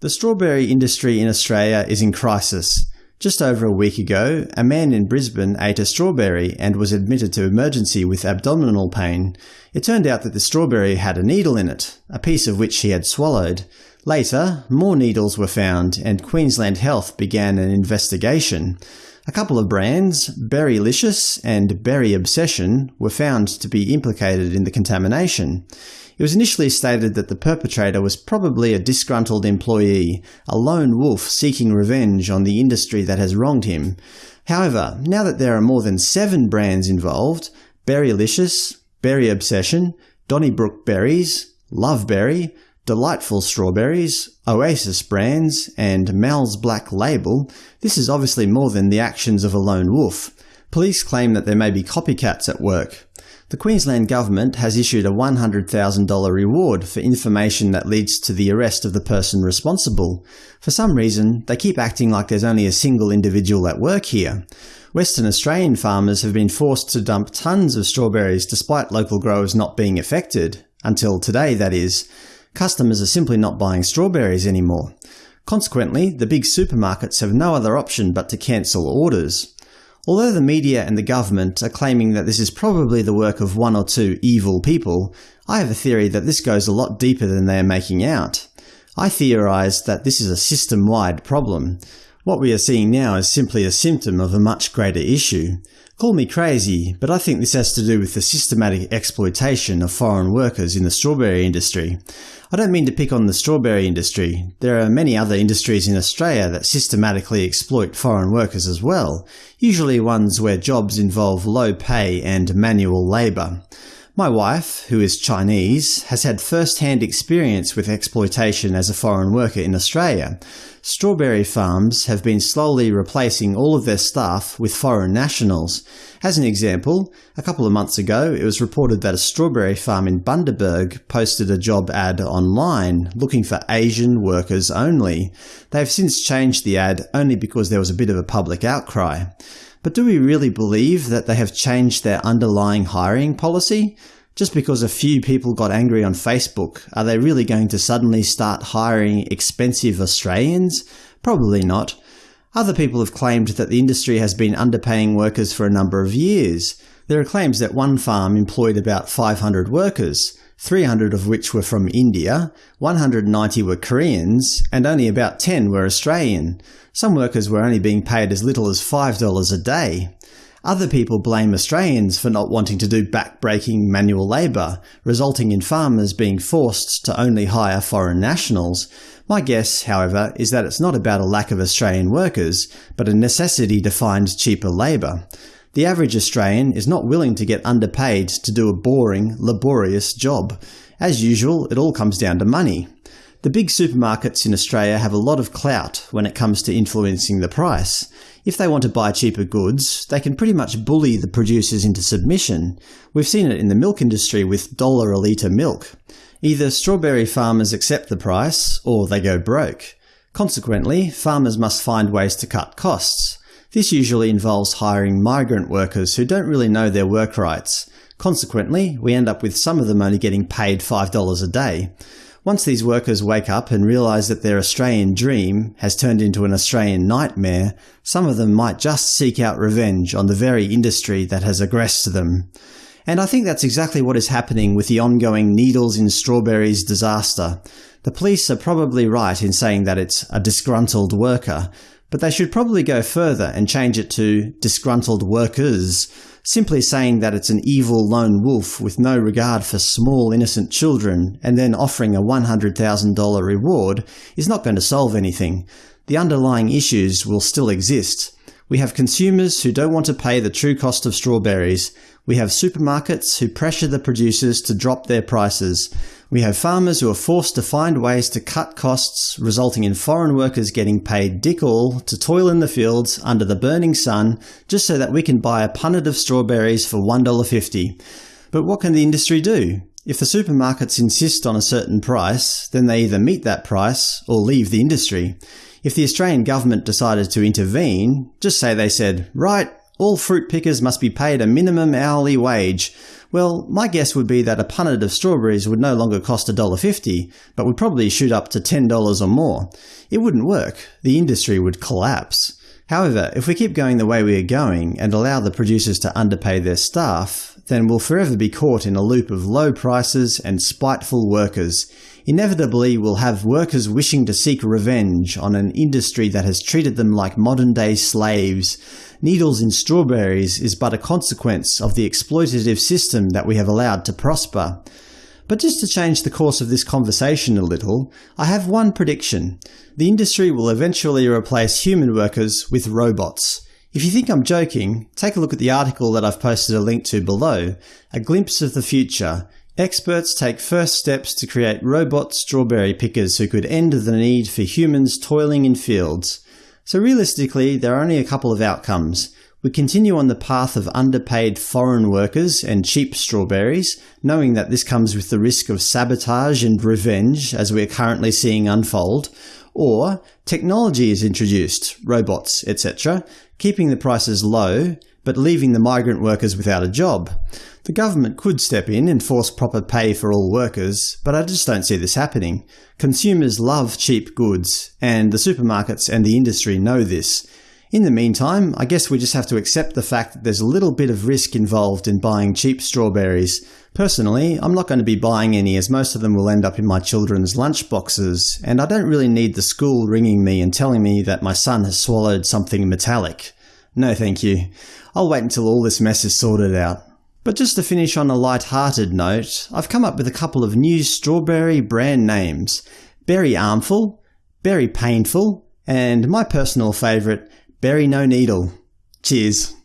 The strawberry industry in Australia is in crisis. Just over a week ago, a man in Brisbane ate a strawberry and was admitted to emergency with abdominal pain. It turned out that the strawberry had a needle in it, a piece of which he had swallowed. Later, more needles were found, and Queensland Health began an investigation. A couple of brands, Berrylicious and Berry Obsession, were found to be implicated in the contamination. It was initially stated that the perpetrator was probably a disgruntled employee, a lone wolf seeking revenge on the industry that has wronged him. However, now that there are more than seven brands involved – Berrylicious, Berry Obsession, Donnybrook Berries, Loveberry, Delightful Strawberries, Oasis Brands, and Mal's Black Label – this is obviously more than the actions of a lone wolf. Police claim that there may be copycats at work. The Queensland Government has issued a $100,000 reward for information that leads to the arrest of the person responsible. For some reason, they keep acting like there's only a single individual at work here. Western Australian farmers have been forced to dump tons of strawberries despite local growers not being affected. Until today, that is. Customers are simply not buying strawberries anymore. Consequently, the big supermarkets have no other option but to cancel orders. Although the media and the government are claiming that this is probably the work of one or two evil people, I have a theory that this goes a lot deeper than they are making out. I theorise that this is a system-wide problem. What we are seeing now is simply a symptom of a much greater issue. Call me crazy, but I think this has to do with the systematic exploitation of foreign workers in the strawberry industry. I don't mean to pick on the strawberry industry. There are many other industries in Australia that systematically exploit foreign workers as well, usually ones where jobs involve low pay and manual labour. My wife, who is Chinese, has had first-hand experience with exploitation as a foreign worker in Australia. Strawberry farms have been slowly replacing all of their staff with foreign nationals. As an example, a couple of months ago it was reported that a strawberry farm in Bundaberg posted a job ad online looking for Asian workers only. They have since changed the ad only because there was a bit of a public outcry. But do we really believe that they have changed their underlying hiring policy? Just because a few people got angry on Facebook, are they really going to suddenly start hiring expensive Australians? Probably not. Other people have claimed that the industry has been underpaying workers for a number of years. There are claims that one farm employed about 500 workers, 300 of which were from India, 190 were Koreans, and only about 10 were Australian. Some workers were only being paid as little as $5 a day. Other people blame Australians for not wanting to do back-breaking manual labour, resulting in farmers being forced to only hire foreign nationals. My guess, however, is that it's not about a lack of Australian workers, but a necessity to find cheaper labour. The average Australian is not willing to get underpaid to do a boring, laborious job. As usual, it all comes down to money. The big supermarkets in Australia have a lot of clout when it comes to influencing the price. If they want to buy cheaper goods, they can pretty much bully the producers into submission. We've seen it in the milk industry with dollar a litre milk. Either strawberry farmers accept the price, or they go broke. Consequently, farmers must find ways to cut costs. This usually involves hiring migrant workers who don't really know their work rights. Consequently, we end up with some of them only getting paid $5 a day. Once these workers wake up and realise that their Australian dream has turned into an Australian nightmare, some of them might just seek out revenge on the very industry that has aggressed them. And I think that's exactly what is happening with the ongoing needles in strawberries disaster. The police are probably right in saying that it's a disgruntled worker, but they should probably go further and change it to disgruntled workers, Simply saying that it's an evil lone wolf with no regard for small innocent children and then offering a $100,000 reward is not going to solve anything. The underlying issues will still exist. We have consumers who don't want to pay the true cost of strawberries. We have supermarkets who pressure the producers to drop their prices. We have farmers who are forced to find ways to cut costs, resulting in foreign workers getting paid dick all to toil in the fields under the burning sun just so that we can buy a punnet of strawberries for $1.50. But what can the industry do? If the supermarkets insist on a certain price, then they either meet that price or leave the industry. If the Australian government decided to intervene, just say they said, right, All fruit pickers must be paid a minimum hourly wage. Well, my guess would be that a punnet of strawberries would no longer cost $1.50, but would probably shoot up to $10 or more. It wouldn't work. The industry would collapse. However, if we keep going the way we are going and allow the producers to underpay their staff, then we'll forever be caught in a loop of low prices and spiteful workers. Inevitably, we'll have workers wishing to seek revenge on an industry that has treated them like modern-day slaves. Needles in strawberries is but a consequence of the exploitative system that we have allowed to prosper. But just to change the course of this conversation a little, I have one prediction. The industry will eventually replace human workers with robots. If you think I'm joking, take a look at the article that I've posted a link to below, A Glimpse of the Future. Experts take first steps to create robot strawberry pickers who could end the need for humans toiling in fields. So realistically, there are only a couple of outcomes. We continue on the path of underpaid foreign workers and cheap strawberries, knowing that this comes with the risk of sabotage and revenge as we are currently seeing unfold, or technology is introduced, robots, etc., keeping the prices low, but leaving the migrant workers without a job. The government could step in and force proper pay for all workers, but I just don't see this happening. Consumers love cheap goods, and the supermarkets and the industry know this. In the meantime, I guess we just have to accept the fact that there's a little bit of risk involved in buying cheap strawberries. Personally, I'm not going to be buying any as most of them will end up in my children's lunchboxes, and I don't really need the school ringing me and telling me that my son has swallowed something metallic. No thank you. I'll wait until all this mess is sorted out. But just to finish on a light-hearted note, I've come up with a couple of new strawberry brand names. Berry Armful, Berry Painful, and my personal favourite, Berry No Needle. Cheers.